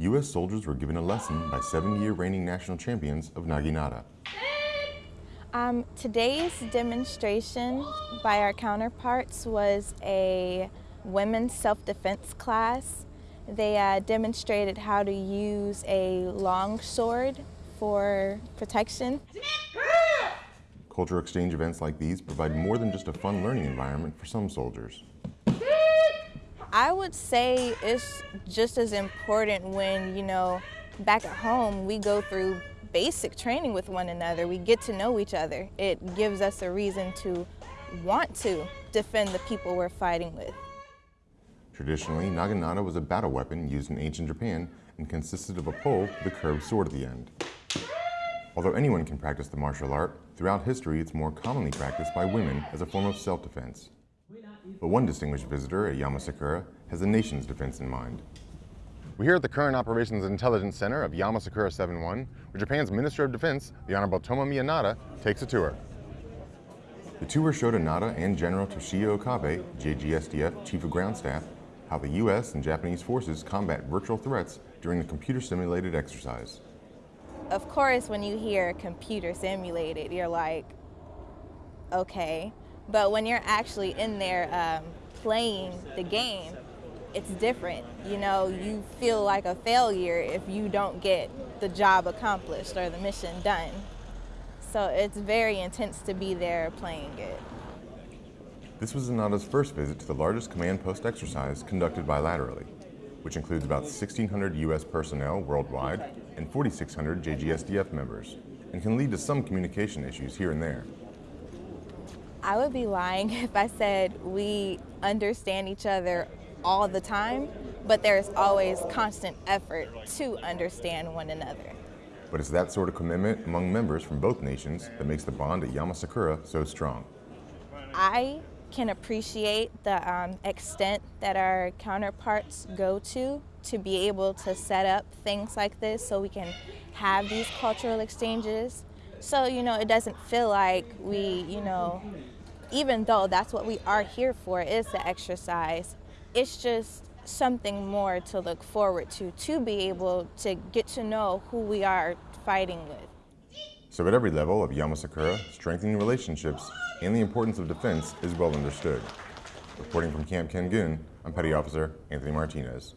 U.S. soldiers were given a lesson by seven-year reigning national champions of Naginata. Um, today's demonstration by our counterparts was a women's self-defense class. They uh, demonstrated how to use a long sword for protection. Culture exchange events like these provide more than just a fun learning environment for some soldiers. I would say it's just as important when, you know, back at home we go through basic training with one another. We get to know each other. It gives us a reason to want to defend the people we're fighting with. Traditionally, naginata was a battle weapon used in ancient Japan and consisted of a pole with a curved sword at the end. Although anyone can practice the martial art, throughout history it's more commonly practiced by women as a form of self-defense. But one distinguished visitor at Yamasakura has the nation's defense in mind. We're here at the Current Operations Intelligence Center of Yamasakura 7-1, where Japan's Minister of Defense, the Honorable Tomomi Inada, takes a tour. The tour showed Inada and General Toshiya Okabe, JGSDF Chief of Ground Staff, how the U.S. and Japanese forces combat virtual threats during the computer-simulated exercise. Of course, when you hear computer simulated, you're like, okay. But when you're actually in there um, playing the game, it's different. You know, you feel like a failure if you don't get the job accomplished or the mission done. So it's very intense to be there playing it. This was Inada's first visit to the largest command post exercise conducted bilaterally, which includes about 1,600 U.S. personnel worldwide and 4,600 JGSDF members, and can lead to some communication issues here and there. I would be lying if I said we understand each other all the time, but there's always constant effort to understand one another. But it's that sort of commitment among members from both nations that makes the bond at Yamasakura so strong. I can appreciate the um, extent that our counterparts go to to be able to set up things like this so we can have these cultural exchanges. So, you know, it doesn't feel like we, you know, even though that's what we are here for is the exercise, it's just something more to look forward to, to be able to get to know who we are fighting with. So at every level of Yamasakura, strengthening relationships and the importance of defense is well understood. Reporting from Camp Kengun, I'm Petty Officer Anthony Martinez.